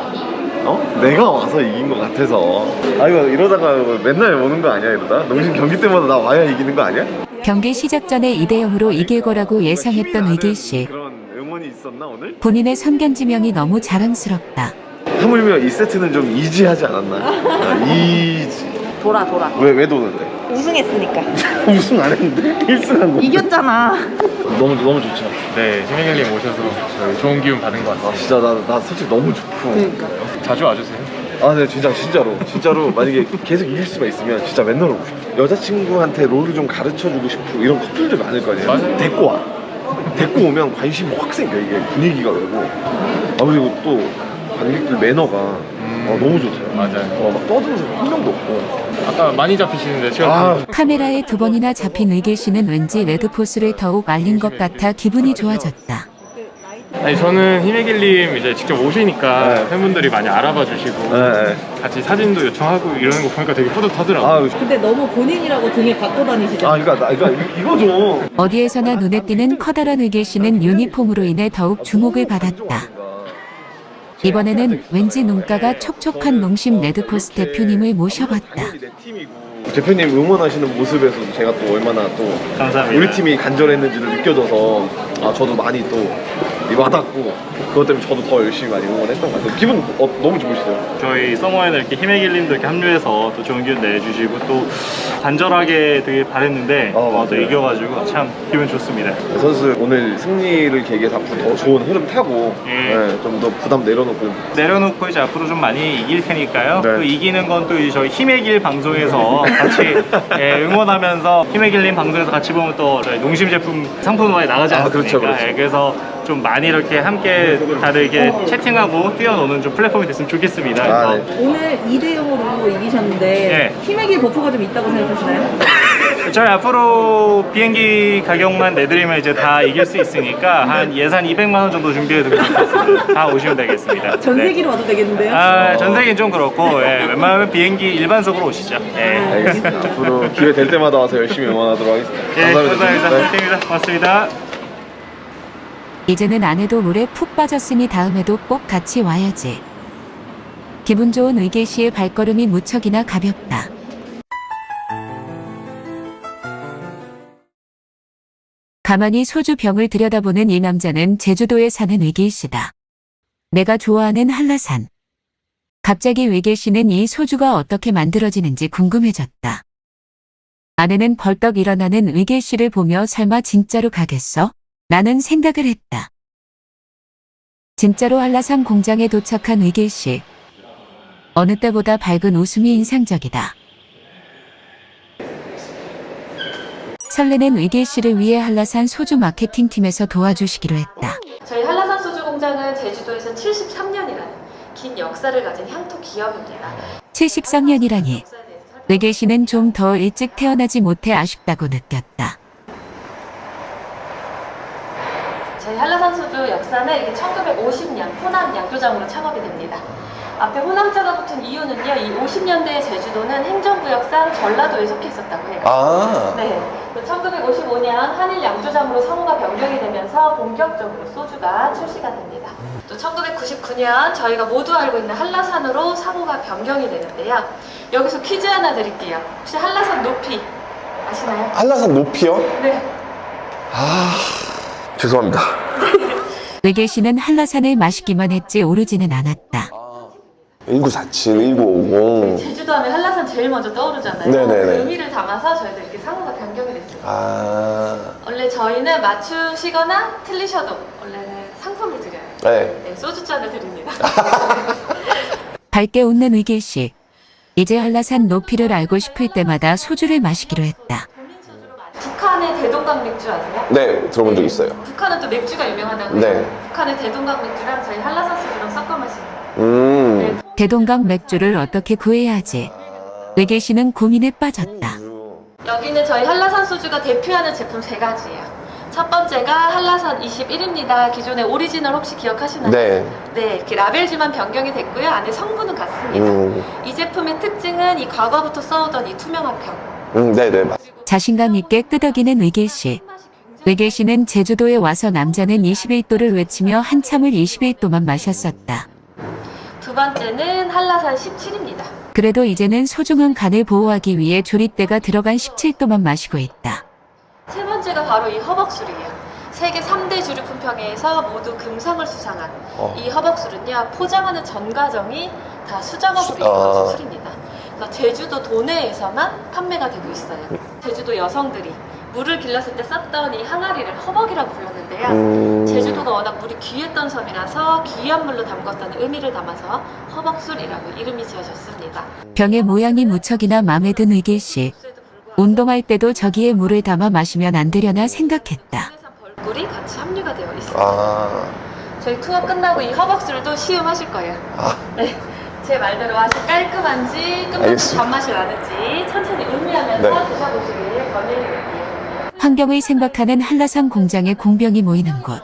어? 내가 와서 이긴 것 같아서. 아, 이거 이러다가 맨날 오는 거 아니야, 이러다? 농심 경기 때마다 나 와야 이기는 거 아니야? 경기 시작 전에 2대0으로 이길 거라고 예상했던 의길 씨. 그런 응원이 있었나, 오늘? 본인의 선견지명이 너무 자랑스럽다. 하물며 이 세트는 좀 이지하지 않았나? 아, 이지. 돌아 돌아 왜, 왜 도는데? 우승했으니까 우승 안 했는데? 1승 한 거. 이겼잖아 너무, 너무 좋죠. 네 신민경님 오셔서 저희 좋은 기운 받은 것 아, 같아요 진짜 나, 나 솔직히 너무 좋고. 그러니까 자주 와주세요 아, 네, 진짜, 진짜로. 진짜로, 만약에 계속 이길 수가 있으면 진짜 맨날 오고 싶어. 여자친구한테 롤을 좀 가르쳐 주고 싶고, 이런 커플들 많을 거 아니에요? 맞아요. 데리고 와. 데리고 오면 관심이 확 생겨, 이게 분위기가 그러고. 아, 그리고 또 관객들 매너가 어, 너무 좋죠. 맞아요. 어, 막 떠드는 사람 한 명도 없고. 아까 많이 잡히시는데 제가 아, 카메라에 두 번이나 잡힌 의길 씨는 왠지 레드포스를 더욱 알린 것 같아 기분이 좋아졌다. 아니 저는 히메길님 이제 직접 오시니까 네. 팬분들이 많이 알아봐 주시고 네. 같이 사진도 요청하고 이러는 거 보니까 되게 뿌듯하더라고요. 아, 근데 너무 본인이라고 등에 갖고 다니시죠? 아, 그러니까, 나, 그러니까 이- 이거 좀. 어디에서나 눈에 띄는 커다란 의길 씨는 유니폼으로 인해 더욱 주목을 받았다. 이번에는 왠지 눈가가 촉촉한 농심 레드포스 대표님을 모셔봤다. 대표님 응원하시는 모습에서 제가 또 얼마나 또 감사합니다. 우리 팀이 간절했는지를 느껴져서 아 저도 많이 또 와닿고 그것 때문에 저도 더 열심히 많이 응원했던 것 같아요. 기분 어, 너무 좋으시죠? 저희 서머에는 이렇게 히메길님도 이렇게 합류해서 또 좋은 기운 내주시고 또 간절하게 되게 바랬는데 어, 어, 또. 이겨가지고 참 기분 좋습니다. 선수 오늘 승리를 계기에 앞으로 더 좋은 흐름 타고 예. 좀더 부담 내려놓고 내려놓고 이제 앞으로 좀 많이 이길 테니까요. 네. 또 이기는 건 또 저희 힘의 길 방송에서 같이 예, 응원하면서 힘의 길님 방송에서 같이 보면 또 저희 농심 제품 상품화에 나가지 아, 않습니까? 그렇죠, 그렇죠. 예, 그래서 좀 많이 이렇게 함께 다들 이렇게 채팅하고 뛰어노는 좀 플랫폼이 됐으면 좋겠습니다. 아, 그래서 네. 오늘 2대 0으로 이기셨는데 네. 힘의 길 buff가 좀 있다고 생각하시나요? 저희 앞으로 비행기 가격만 내드리면 이제 다 이길 수 있으니까 한 예산 200만 원 정도 준비해두고. 다 오시면 되겠습니다. 전 네. 세계로 와도 되겠는데요? 아, 전 세계는 좀 그렇고 예, 웬만하면 비행기 일반석으로 오시죠. 예. 알겠습니다. 앞으로 기회 될 때마다 와서 열심히 응원하도록 하겠습니다. 예, 감사합니다. 감사합니다. 네. 화이팅입니다. 고맙습니다. 이제는 아내도 물에 푹 빠졌으니 다음에도 꼭 같이 와야지. 기분 좋은 의길 씨의 발걸음이 무척이나 가볍다. 가만히 소주 병을 들여다보는 이 남자는 제주도에 사는 의길 씨다. 내가 좋아하는 한라산. 갑자기 의길 씨는 이 소주가 어떻게 만들어지는지 궁금해졌다. 아내는 벌떡 일어나는 의길 씨를 보며 설마 진짜로 가겠어? 라는 생각을 했다. 진짜로 한라산 공장에 도착한 의길 씨. 어느 때보다 밝은 웃음이 인상적이다. 설레는 의길 씨를 위해 한라산 소주 마케팅 팀에서 도와주시기로 했다. 저희 한라산 소주 공장은 제주도에서 73년이라는 긴 역사를 가진 향토 기업입니다. 73년이라니. 역사에 대해서 살펴- 의길 씨는 좀 더 일찍 태어나지 못해 아쉽다고 느꼈다. 저희 한라산 소주 역사는 이게 1950년 호남 양조장으로 창업이 됩니다. 앞에 호남자가 붙은 이유는요. 이 50년대 제주도는 행정구역상 전라도에 속해 있었다고 해요. 아, 네. 1955년 한일 양조장으로 상호가 변경이 되면서 본격적으로 소주가 출시가 됩니다. 또 1999년 저희가 모두 알고 있는 한라산으로 상호가 변경이 되는데요. 여기서 퀴즈 하나 드릴게요. 혹시 한라산 높이 아시나요? 한라산 높이요? 네. 아 죄송합니다. 씨는 한라산을 마시기만 했지 오르지는 않았다. 1947, 1950. 제주도 하면 한라산 제일 먼저 떠오르잖아요. 네네네. 그 의미를 담아서 저희도 이렇게 상호가 변경이 됐습니다. 아 원래 저희는 맞추시거나 틀리셔도 원래는 상품을 드려요. 네. 네, 소주잔을 드립니다. 밝게 웃는 의길 씨. 이제 한라산 높이를 알고 싶을 때마다 소주를 마시기로 했다. 북한의 대동강 맥주 아세요? 네 들어본 적 있어요. 북한은 또 맥주가 유명하다고요. 네. 북한의 대동강 맥주랑 저희 한라산 소주랑 섞어 마시는. 음. 네. 대동강 맥주를 어떻게 구해야 하지? 의길 씨는 고민에 빠졌다. 여기는 저희 한라산 소주가 대표하는 제품 세 가지예요. 첫 번째가 한라산 21입니다. 기존의 오리지널 혹시 기억하시나요? 네. 네, 이렇게 라벨지만 변경이 됐고요. 안에 성분은 같습니다. 음. 이 제품의 특징은 이 과거부터 써오던 이 투명한 병. 음, 네네 맞. 자신감 있게 끄덕이는 의길 씨. 의길 씨는 제주도에 와서 남자는 21도를 외치며 한참을 21도만 마셨었다. 두 번째는 한라산 17입니다. 그래도 이제는 소중한 간을 보호하기 위해 조리대가 들어간 17도만 마시고 있다. 세 번째가 바로 이 허벅술이에요. 세계 3대 주류 품평회에서 모두 금상을 수상한 어. 이 허벅술은요 포장하는 전 과정이 다 수작업으로 아. 이루어진 술입니다. 그러니까 제주도 도내에서만 판매가 되고 있어요. 제주도 여성들이 물을 길렀을 때 썼던 이 항아리를 허벅이라고 불렀는데요. 음. 제주도가 워낙 물이 귀했던 섬이라서 귀한 물로 담궜다는 의미를 담아서 허벅술이라고 이름이 지어졌습니다. 병의 모양이 무척이나 마음에 든 의길 씨. 운동할 때도 저기에 물을 담아 마시면 안 되려나 생각했다. 벌꿀이 같이 함유가 되어 있습니다. 아. 저희 투어 끝나고 이 허벅술도 시음하실 거예요. 아. 네. 제 말대로 맛이 깔끔한지 알겠습니다. 단맛이 나는지 천천히 음미하면서 네. 드셔보시길 권유드릴게요. 환경을 생각하는 한라산 공장의 공병이 모이는 곳.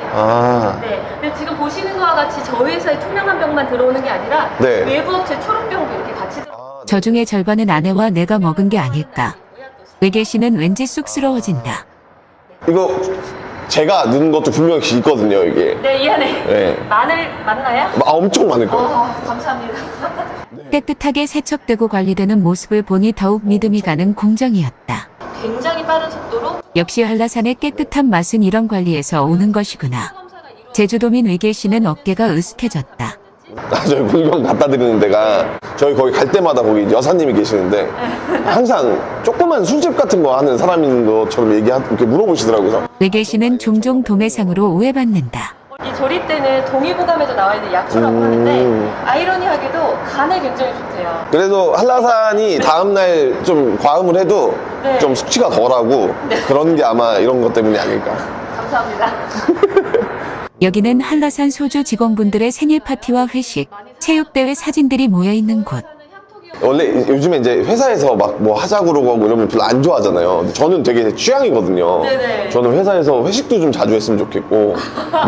아, 네, 근데 지금 보시는 거와 같이 저희 회사에 투명한 병만 들어오는 게 아니라 네. 외부 업체 초록병도 이렇게 같이 들어. 저 중에 절반은 아내와 내가 먹은 게 아닐까. 의계 씨는 왠지 쑥스러워진다. 이거 제가 넣은 것도 분명히 있거든요, 이게. 네, 이 안에 네. 마늘 맞나요? 아, 엄청 많을 거예요. 아, 감사합니다. 깨끗하게 세척되고 관리되는 모습을 보니 더욱 믿음이 가는 공장이었다. 굉장히 빠른 속도로 역시 한라산의 깨끗한 맛은 이런 관리에서 오는 것이구나. 제주도민 의계 씨는 어깨가 으쓱해졌다. 아, 저희 물건 갖다 드리는 데가 저희 거기 갈 때마다 거기 여사님이 계시는데 항상 조그만 술집 같은 거 하는 사람인 것처럼 얘기하 이렇게 물어보시더라고요. 의계 씨는 종종 도매상으로 오해받는다. 이 조리대는 동의보감에도 나와 있는 약초라고 음. 하는데 아이러니하게도 간에 굉장히 좋대요. 그래도 한라산이 다음날 좀 과음을 해도 네. 좀 숙취가 덜하고 그런 게 아마 이런 것 때문이 아닐까. 감사합니다. 여기는 한라산 소주 직원분들의 생일 파티와 회식, 체육대회 사진들이 모여있는 곳. 원래 요즘에 이제 회사에서 막 뭐 하자고 그러고 하고 이러면 별로 안 좋아하잖아요. 저는 되게 취향이거든요. 네네. 저는 회사에서 회식도 좀 자주 했으면 좋겠고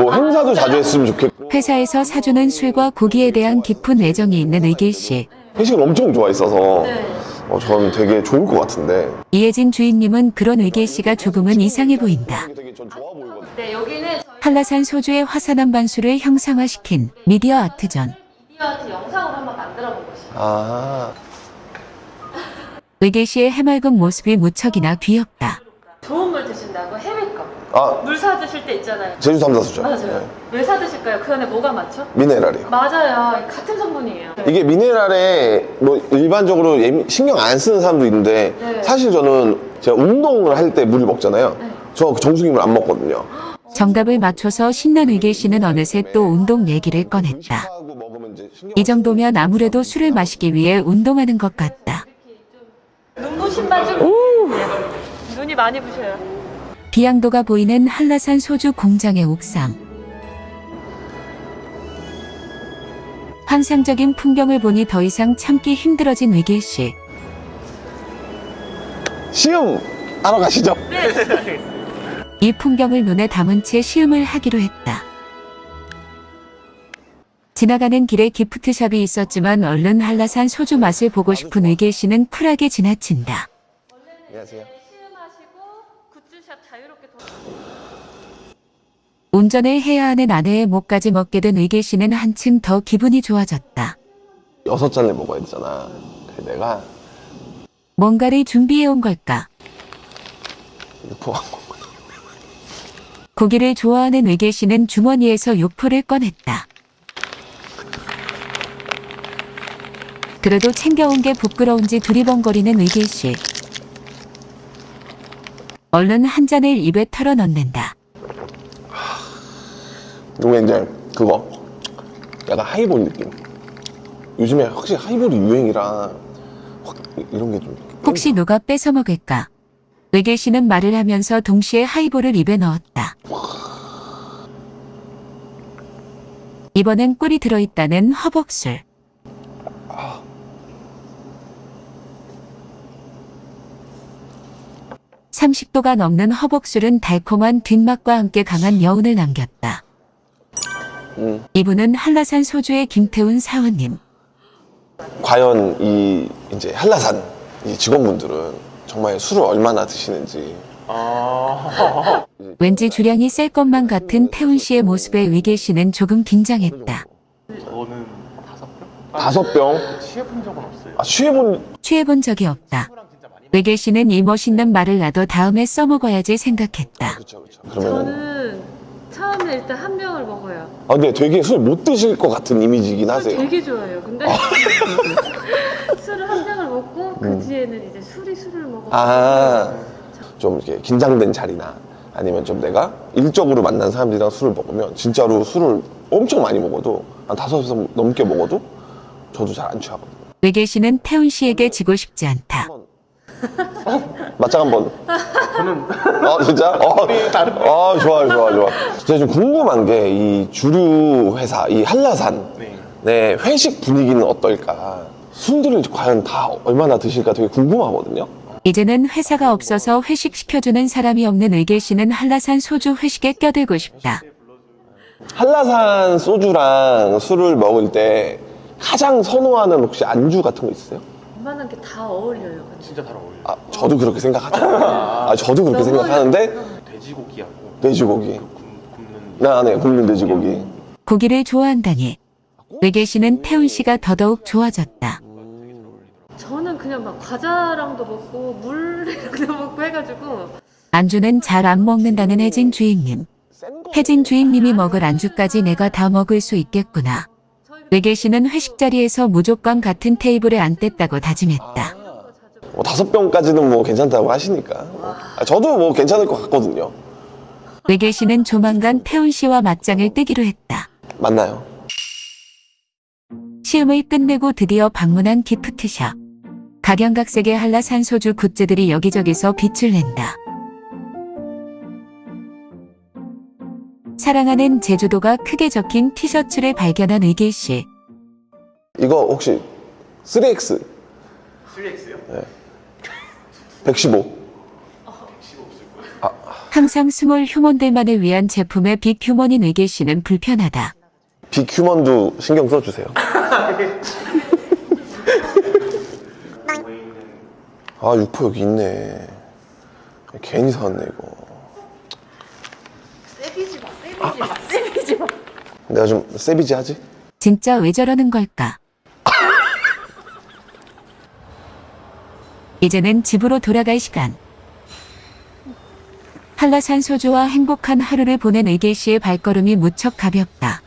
뭐 행사도 자주 했으면 좋겠고 회사에서 사주는 술과 고기에 대한 깊은 애정이 있는 의길 씨. 회식을 엄청 좋아했어서 네. 어, 저는 되게 좋을 것 같은데 이혜진 주인님은 그런 의길 씨가 조금은 이상해 보인다. 네, 여기는 한라산 소주의 화산암 반수를 형상화시킨 미디어 아트전. 미디어 아트 영상으로 한번 만들어 본 곳이에요. 아 의길 씨의 해맑은 모습이 무척이나 귀엽다. 좋은 물 드신다고 해외 거. 아, 물 사 드실 때 있잖아요. 제주 삼다수죠. 맞아요. 왜 사 드실까요? 그 안에 뭐가 많죠? 미네랄이요. 맞아요. 같은 성분이에요. 이게 미네랄에 뭐 일반적으로 예민- 신경 안 쓰는 사람도 있는데 네. 사실 저는 제가 운동을 할 때 물을 먹잖아요. 네. 저 정수기물 안 먹거든요. 정답을 맞춰서 신난 의길 씨는 어느새 또 운동 얘기를 꺼냈다. 이 정도면 아무래도 술을 마시기 위해 운동하는 것 같다. 눈부신 바지. 네. 눈이 많이 부셔요. 비양도가 보이는 한라산 소주 공장의 옥상. 환상적인 풍경을 보니 더 이상 참기 힘들어진 의길 씨. 시음 하러 가시죠. 이 풍경을 눈에 담은 채 시음을 하기로 했다. 지나가는 길에 기프트샵이 있었지만 얼른 한라산 소주 맛을 보고 싶은 의길 씨는 쿨하게 지나친다. 안녕하세요. 시음하시고 굿즈샵 자유롭게 돌아. 운전을 해야 하는 아내의 목까지 먹게 된 의길 씨는 한층 더 기분이 좋아졌다. 여섯 잔을 먹어야 되잖아. 그래 내가 뭔가를 준비해 온 걸까? 거. 고기를 좋아하는 의길 씨는 주머니에서 육포를 꺼냈다. 그래도 챙겨온 게 부끄러운지 두리번거리는 의길 씨. 얼른 한 잔을 입에 털어 넣는다. 이게 이제 그거 약간 하이볼 느낌. 요즘에 확실히 하이볼이 유행이라 확 이런 게 좀. 혹시 누가 뺏어 먹을까? 씨는 말을 하면서 동시에 하이볼을 입에 넣었다. 이번엔 꿀이 들어있다는 허벅술. 삼십 도가 넘는 허벅술은 달콤한 뒷맛과 함께 강한 여운을 남겼다. 음. 이분은 한라산 소주의 김태훈 사원님. 과연 이 이제 한라산 이 직원분들은 정말 술을 얼마나 드시는지. 아. 왠지 주량이 셀 것만 같은 태훈 씨의 모습에 의길 씨는 조금 긴장했다. 저는 다섯 병? 다섯 병. 취해본 적은 없어요. 아 취해본 취해본 적이 없다. 의길 씨는 이 멋있는 말을 놔도 다음에 써먹어야지 생각했다. 그렇죠 그렇죠. 그러면 저는 처음에 일단 한 병을 먹어요. 아 근데 되게 술 못 드실 것 같은 이미지긴 술 하세요. 되게 좋아해요. 근데 술을 한 병을 그 뒤에는 이제 술이 술을 먹어. 아, 좀 이렇게 긴장된 자리나 아니면 좀 내가 일적으로 만난 사람들이랑 술을 먹으면 진짜로 술을 엄청 많이 먹어도 한 다섯 번 넘게 먹어도 저도 잘 안 취하거든요. 씨는 태훈 씨에게 지고 싶지 않다. 맞짱 한번. 저는. 어, 진짜? 어, 어, 좋아요, 좋아, 좋아. 제가 좀 궁금한 게 이 주류 회사, 이 한라산. 네. 네, 회식 분위기는 어떨까? 술들을 과연 다 얼마나 드실까 되게 궁금하거든요. 이제는 회사가 없어서 회식 시켜주는 사람이 없는 의계 씨는 한라산 소주 회식에 껴들고 싶다. 한라산 소주랑 술을 먹을 때 가장 선호하는 혹시 안주 같은 거 있으세요? 웬만한 게 다 어울려요. 진짜 잘 어울려. 아, 저도 그렇게 생각하죠. 아, 저도 그렇게 생각하는데 돼지고기하고 돼지고기. 굽- 굽는 나, 네, 굽는 돼지고기. 고기를 좋아한다니. 의계 씨는 태훈 씨가 더더욱 좋아졌다. 저는 그냥 막 과자랑도 먹고 물이랑도 먹고 해가지고 안주는 잘 안 먹는다는 혜진 주임님. 혜진 주임님이 먹을 안주까지 내가 다 먹을 수 있겠구나. 의계 씨는 회식 자리에서 무조건 같은 테이블에 앉겠다고 다짐했다. 뭐 다섯 병까지는 뭐 괜찮다고 하시니까. 아, 저도 뭐 괜찮을 것 같거든요. 의계 씨는 조만간 태훈 씨와 맞짱을 뜨기로 했다. 맞나요? 시음을 끝내고 드디어 방문한 기프트샵. 각양각색의 한라산 소주 굿즈들이 여기저기서 빛을 낸다. 사랑하는 제주도가 크게 적힌 티셔츠를 발견한 의길 씨. 이거 혹시 3X? 3X요? 115. 항상 small human들만을 위한 제품의 big human인 의길 씨는 불편하다. big human도 신경 써주세요. 아, 육포 여기 있네. 괜히 사왔네, 이거. savage 마, savage 마, savage 마. 내가 좀 savage 하지? 진짜 왜 저러는 걸까? 이제는 집으로 돌아갈 시간. 한라산 소주와 행복한 하루를 보낸 의길 씨의 발걸음이 무척 가볍다.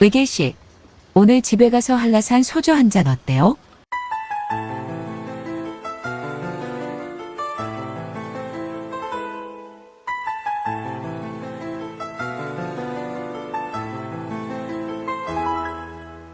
의길 씨, 오늘 집에 가서 한라산 소주 한 잔 어때요?